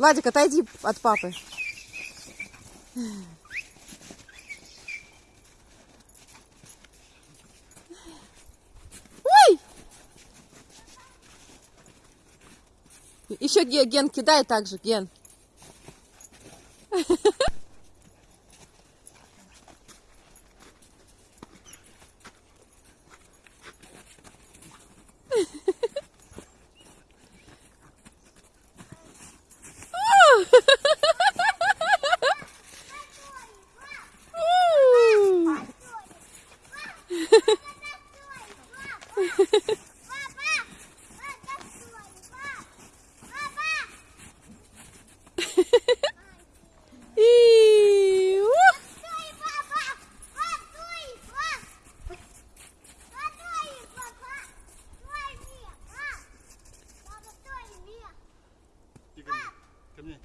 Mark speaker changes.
Speaker 1: Владик, отойди от папы. Ой! Еще Ге- Ген кидай так же, Ген.
Speaker 2: Ко мне.